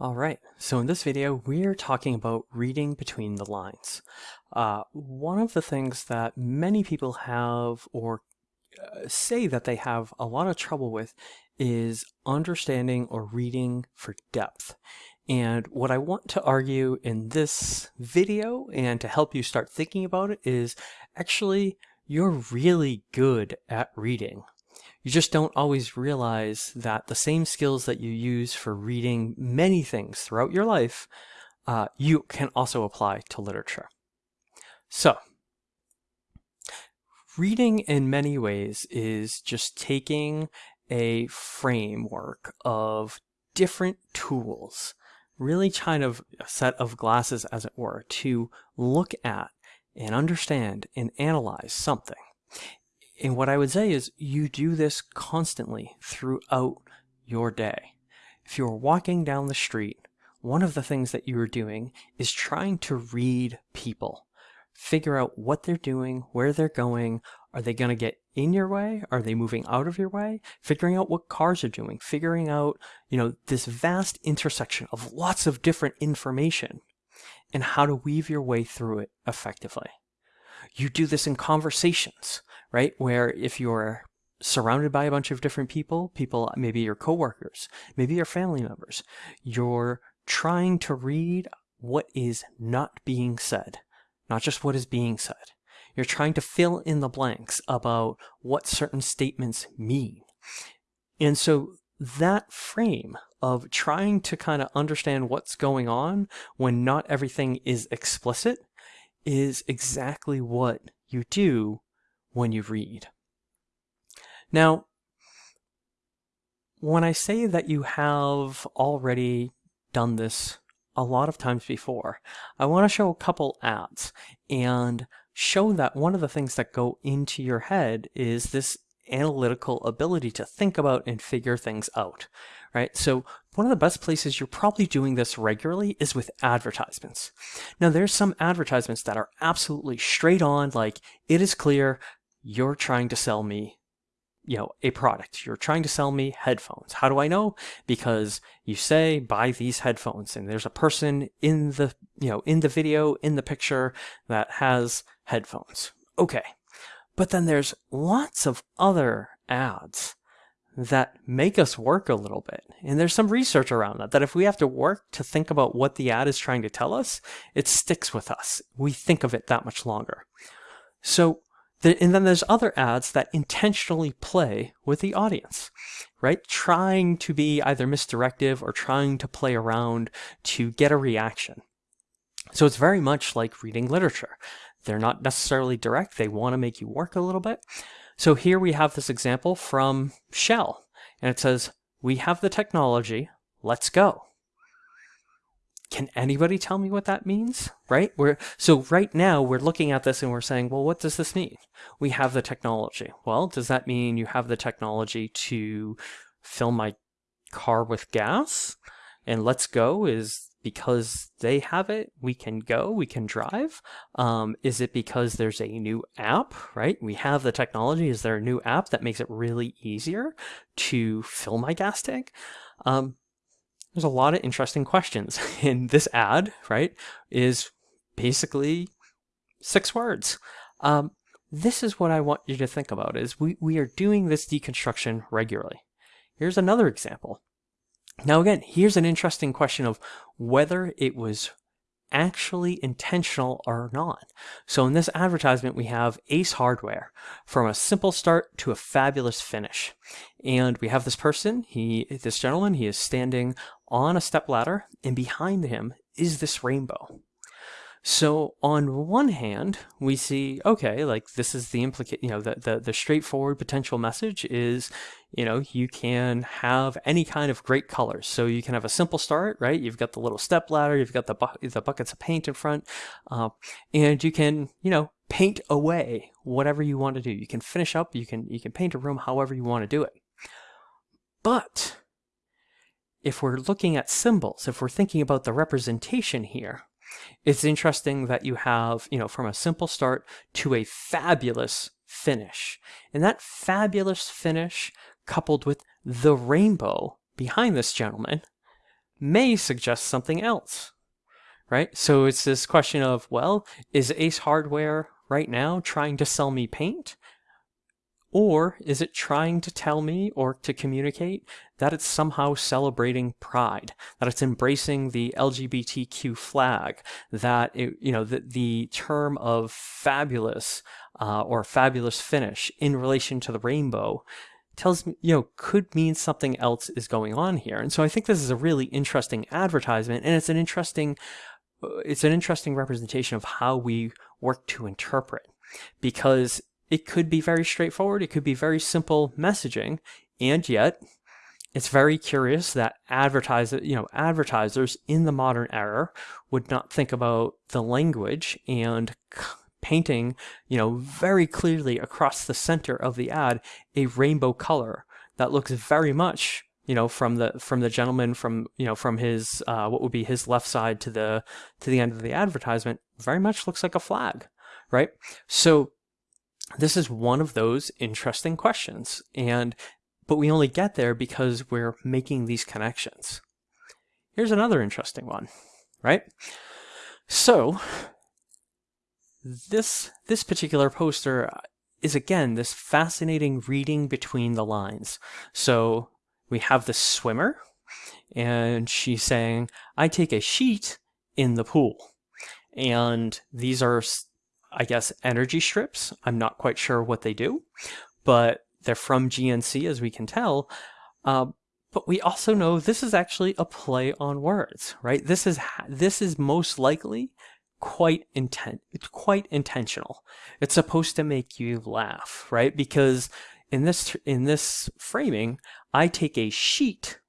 All right, so in this video, we're talking about reading between the lines. Uh, one of the things that many people have or uh, say that they have a lot of trouble with is understanding or reading for depth. And what I want to argue in this video and to help you start thinking about it is actually you're really good at reading. You just don't always realize that the same skills that you use for reading many things throughout your life, uh, you can also apply to literature. So, reading in many ways is just taking a framework of different tools, really kind of a set of glasses, as it were, to look at and understand and analyze something. And what I would say is you do this constantly throughout your day. If you're walking down the street, one of the things that you are doing is trying to read people. Figure out what they're doing, where they're going. Are they going to get in your way? Are they moving out of your way? Figuring out what cars are doing, figuring out, you know, this vast intersection of lots of different information and how to weave your way through it effectively. You do this in conversations right? Where if you're surrounded by a bunch of different people, people, maybe your coworkers, maybe your family members, you're trying to read what is not being said, not just what is being said. You're trying to fill in the blanks about what certain statements mean. And so that frame of trying to kind of understand what's going on when not everything is explicit is exactly what you do when you read. Now, when I say that you have already done this a lot of times before, I want to show a couple ads and show that one of the things that go into your head is this analytical ability to think about and figure things out, right? So one of the best places you're probably doing this regularly is with advertisements. Now there's some advertisements that are absolutely straight on, like it is clear you're trying to sell me you know a product you're trying to sell me headphones how do i know because you say buy these headphones and there's a person in the you know in the video in the picture that has headphones okay but then there's lots of other ads that make us work a little bit. And there's some research around that, that if we have to work to think about what the ad is trying to tell us, it sticks with us. We think of it that much longer. So and then there's other ads that intentionally play with the audience, right? Trying to be either misdirective or trying to play around to get a reaction. So it's very much like reading literature. They're not necessarily direct. They want to make you work a little bit. So here we have this example from Shell, and it says, we have the technology, let's go can anybody tell me what that means? Right? We're so right now we're looking at this and we're saying, well, what does this mean? We have the technology. Well, does that mean you have the technology to fill my car with gas? And let's go is because they have it, we can go, we can drive. Um, is it because there's a new app, right? We have the technology. Is there a new app that makes it really easier to fill my gas tank? Um, there's a lot of interesting questions. And this ad, right, is basically six words. Um, this is what I want you to think about is we, we are doing this deconstruction regularly. Here's another example. Now again, here's an interesting question of whether it was actually intentional or not. So in this advertisement, we have Ace Hardware from a simple start to a fabulous finish. And we have this person, he, this gentleman, he is standing on a step ladder and behind him is this rainbow. So on one hand, we see, okay, like this is the implicate, you know, the, the, the straightforward potential message is, you know, you can have any kind of great colors. So you can have a simple start, right? You've got the little step ladder, you've got the, bu the buckets of paint in front, uh, and you can, you know, paint away whatever you want to do. You can finish up, you can, you can paint a room however you want to do it. But if we're looking at symbols, if we're thinking about the representation here, it's interesting that you have, you know, from a simple start to a fabulous finish. And that fabulous finish coupled with the rainbow behind this gentleman may suggest something else, right? So it's this question of, well, is Ace Hardware right now trying to sell me paint? Or is it trying to tell me or to communicate that it's somehow celebrating pride, that it's embracing the LGBTQ flag, that it, you know the, the term of fabulous uh, or fabulous finish in relation to the rainbow tells me, you know, could mean something else is going on here. And so I think this is a really interesting advertisement and it's an interesting uh, it's an interesting representation of how we work to interpret because it could be very straightforward, it could be very simple messaging, and yet it's very curious that advertiser, you know, advertisers in the modern era would not think about the language and painting, you know, very clearly across the center of the ad a rainbow color that looks very much you know from the from the gentleman from you know from his uh, what would be his left side to the to the end of the advertisement very much looks like a flag right? So this is one of those interesting questions. And but we only get there because we're making these connections. Here's another interesting one, right? So this this particular poster is again this fascinating reading between the lines. So we have the swimmer and she's saying, I take a sheet in the pool. And these are I guess, energy strips. I'm not quite sure what they do, but they're from GNC, as we can tell. Uh, but we also know this is actually a play on words, right? This is this is most likely quite intent it's quite intentional. It's supposed to make you laugh, right? Because in this in this framing, I take a sheet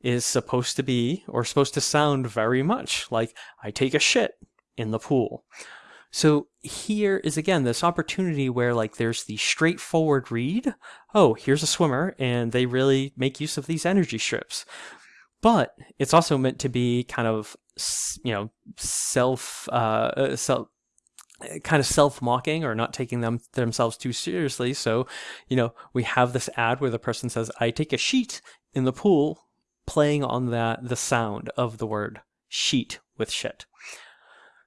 is supposed to be or supposed to sound very much like I take a shit in the pool. So here is again this opportunity where like there's the straightforward read. Oh, here's a swimmer, and they really make use of these energy strips. But it's also meant to be kind of you know self uh, uh self kind of self-mocking or not taking them themselves too seriously. So, you know, we have this ad where the person says, "I take a sheet in the pool," playing on that the sound of the word sheet with shit.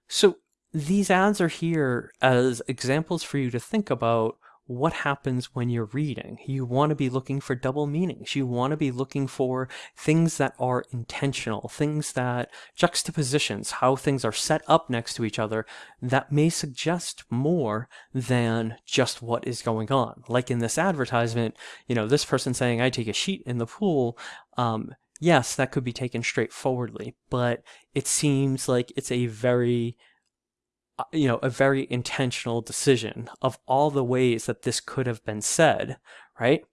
So these ads are here as examples for you to think about what happens when you're reading. You want to be looking for double meanings. You want to be looking for things that are intentional, things that juxtapositions, how things are set up next to each other that may suggest more than just what is going on. Like in this advertisement, you know, this person saying, I take a sheet in the pool. Um, yes, that could be taken straightforwardly, but it seems like it's a very Uh, you know, a very intentional decision of all the ways that this could have been said, right?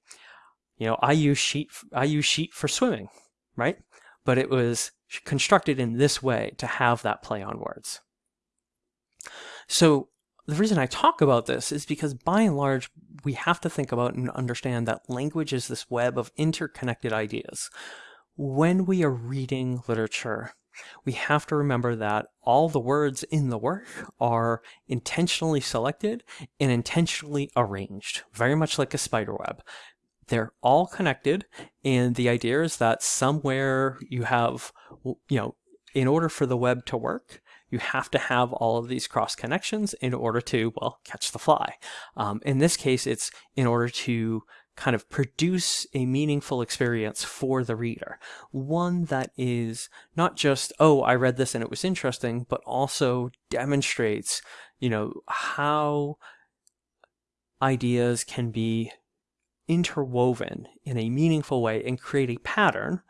You know, I use sheet, I use sheet for swimming, right? But it was constructed in this way to have that play on words. So the reason I talk about this is because by and large, we have to think about and understand that language is this web of interconnected ideas. When we are reading literature, we have to remember that all the words in the work are intentionally selected and intentionally arranged, very much like a spider web. They're all connected, and the idea is that somewhere you have, you know, in order for the web to work, you have to have all of these cross connections in order to, well, catch the fly. Um, in this case, it's in order to kind of produce a meaningful experience for the reader. One that is not just, oh, I read this and it was interesting, but also demonstrates, you know, how ideas can be interwoven in a meaningful way and create a pattern,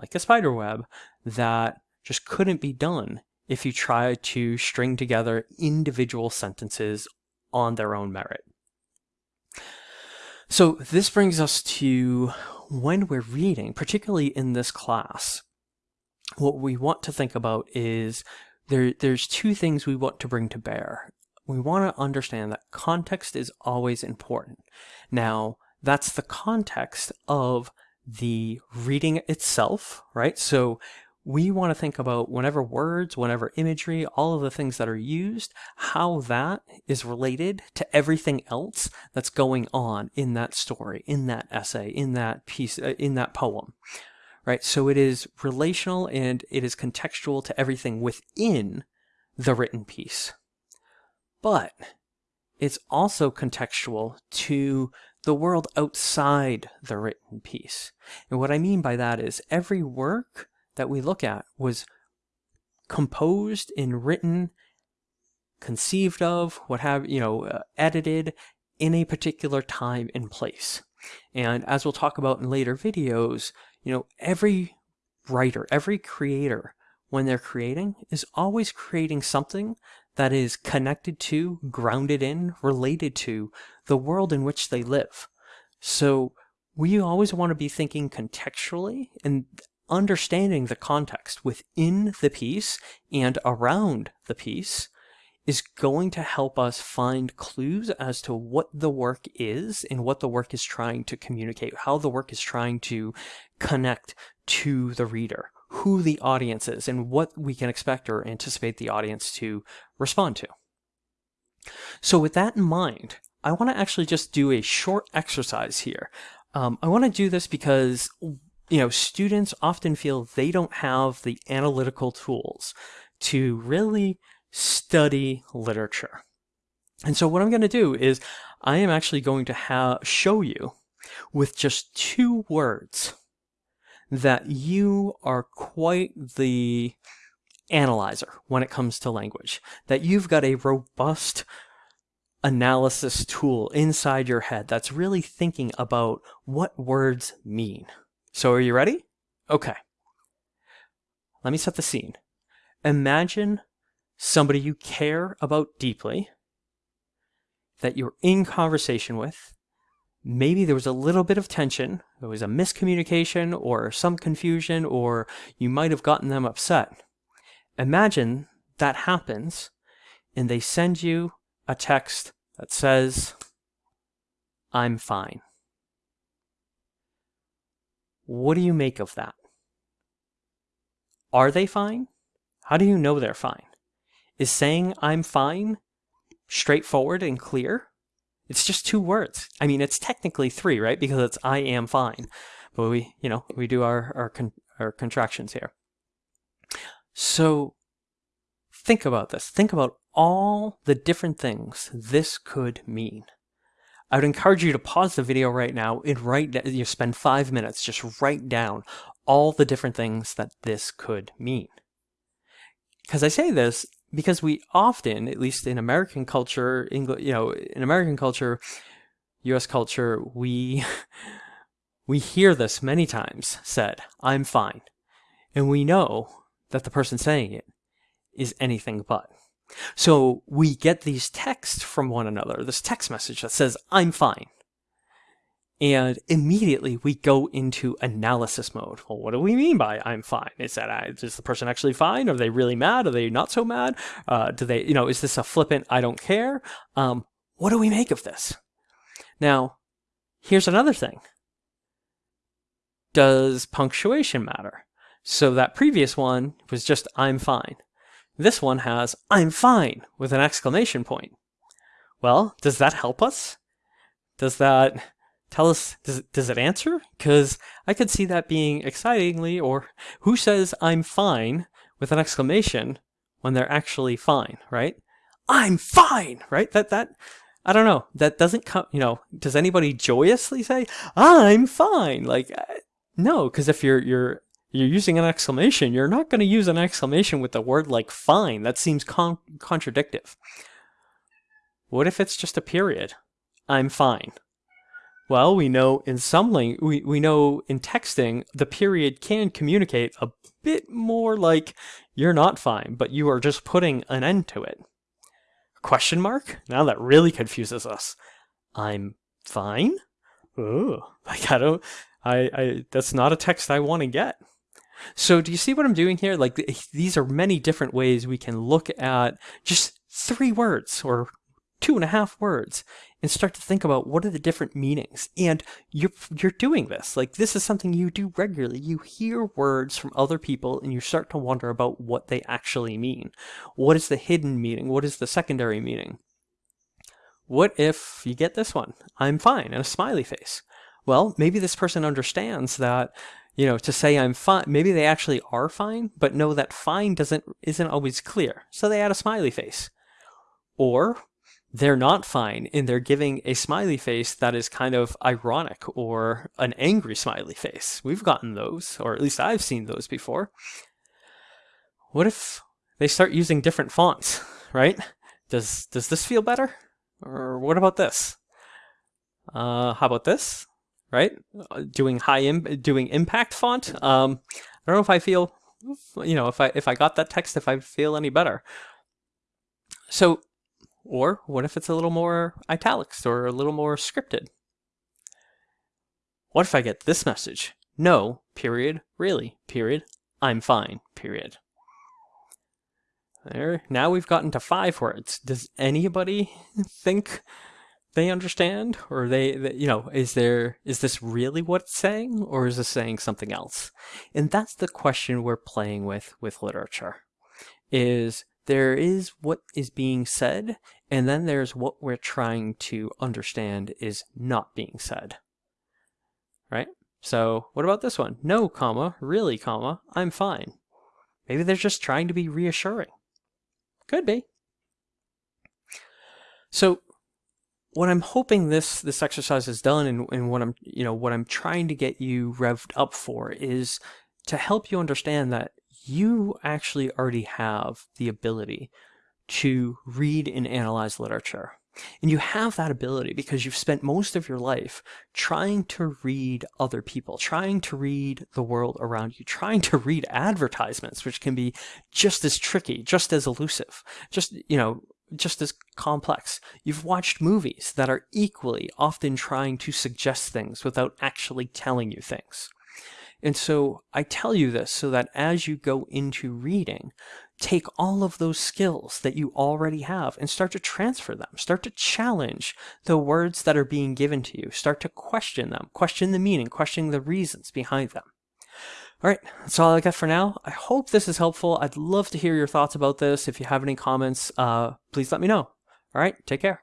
like a spider web, that just couldn't be done if you try to string together individual sentences on their own merit. So this brings us to when we're reading, particularly in this class, what we want to think about is there, there's two things we want to bring to bear. We want to understand that context is always important. Now, that's the context of the reading itself, right? So we want to think about whenever words, whenever imagery, all of the things that are used, how that is related to everything else that's going on in that story, in that essay, in that piece, uh, in that poem, right? So it is relational and it is contextual to everything within the written piece. But it's also contextual to the world outside the written piece. And what I mean by that is every work that we look at was composed and written, conceived of, what have, you know, uh, edited in a particular time and place. And as we'll talk about in later videos, you know, every writer, every creator, when they're creating, is always creating something that is connected to, grounded in, related to the world in which they live. So we always want to be thinking contextually and understanding the context within the piece and around the piece is going to help us find clues as to what the work is and what the work is trying to communicate, how the work is trying to connect to the reader, who the audience is, and what we can expect or anticipate the audience to respond to. So with that in mind, I want to actually just do a short exercise here. Um, I want to do this because you know students often feel they don't have the analytical tools to really study literature. And so what I'm going to do is I am actually going to show you with just two words that you are quite the analyzer when it comes to language, that you've got a robust analysis tool inside your head that's really thinking about what words mean. So are you ready? Okay. Let me set the scene. Imagine somebody you care about deeply, that you're in conversation with. Maybe there was a little bit of tension, there was a miscommunication or some confusion, or you might have gotten them upset. Imagine that happens and they send you a text that says, I'm fine. What do you make of that? Are they fine? How do you know they're fine? Is saying I'm fine straightforward and clear? It's just two words. I mean, it's technically three, right? Because it's I am fine. But we, you know, we do our, our, con our contractions here. So think about this. Think about all the different things this could mean. I would encourage you to pause the video right now and write, you spend five minutes, just write down all the different things that this could mean. Because I say this because we often, at least in American culture, English, you know, in American culture, U.S. culture, we we hear this many times said, "I'm fine," and we know that the person saying it is anything but. So we get these texts from one another, this text message that says, "I'm fine," And immediately we go into analysis mode. Well, what do we mean by I'm fine? Is that uh, is the person actually fine? Are they really mad? Are they not so mad? Uh, do they, you know, is this a flippant I don't care? Um, what do we make of this? Now, here's another thing. Does punctuation matter? So that previous one was just I'm fine. This one has I'm fine with an exclamation point. Well, does that help us? Does that tell us, does, does it answer? Because I could see that being excitingly, or who says I'm fine with an exclamation when they're actually fine, right? I'm fine, right? That, that, I don't know. That doesn't come, you know, does anybody joyously say, I'm fine? Like, uh, no, because if you're, you're, you're using an exclamation, you're not going to use an exclamation with a word like fine. That seems con contradictive. What if it's just a period? I'm fine. Well, we know in some lang- we, we know in texting, the period can communicate a bit more like you're not fine, but you are just putting an end to it. Question mark? Now that really confuses us. I'm fine? Oh, like I don't, I, I, that's not a text I want to get. So do you see what I'm doing here? Like eh, these are many different ways we can look at just three words or two and a half words and start to think about what are the different meanings. And you're, you're doing this. Like, this is something you do regularly. You hear words from other people and you start to wonder about what they actually mean. What is the hidden meaning? What is the secondary meaning? What if you get this one? I'm fine, and a smiley face. Well, maybe this person understands that you know, to say I'm fine. Maybe they actually are fine, but know that fine doesn't isn't always clear. So they add a smiley face. Or they're not fine and they're giving a smiley face that is kind of ironic or an angry smiley face. We've gotten those, or at least I've seen those before. What if they start using different fonts, right? Does does this feel better? Or what about this? Uh, how about this? Right? Uh, doing high Im doing impact font. Um, I don't know if I feel, you know, if I if I got that text, if I feel any better. So or what if it's a little more italics or a little more scripted? What if I get this message? No, period, really, period, I'm fine, period. There, now we've gotten to five words. Does anybody think they understand? Or they, they, you know, is there, is this really what it's saying? Or is it saying something else? And that's the question we're playing with with literature. Is there is what is being said, and then there's what we're trying to understand is not being said. Right? So what about this one? No, comma, really, comma, I'm fine. Maybe they're just trying to be reassuring. Could be. So what I'm hoping this this exercise has done and, and what I'm you know what I'm trying to get you revved up for is to help you understand that you actually already have the ability to read and analyze literature. And you have that ability because you've spent most of your life trying to read other people, trying to read the world around you, trying to read advertisements, which can be just as tricky, just as elusive, just, you know, just as complex. You've watched movies that are equally often trying to suggest things without actually telling you things. And so I tell you this so that as you go into reading, take all of those skills that you already have and start to transfer them. Start to challenge the words that are being given to you. Start to question them, question the meaning, question the reasons behind them. All right, that's all I got for now. I hope this is helpful. I'd love to hear your thoughts about this. If you have any comments, uh, please let me know. All right, take care.